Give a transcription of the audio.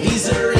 He's a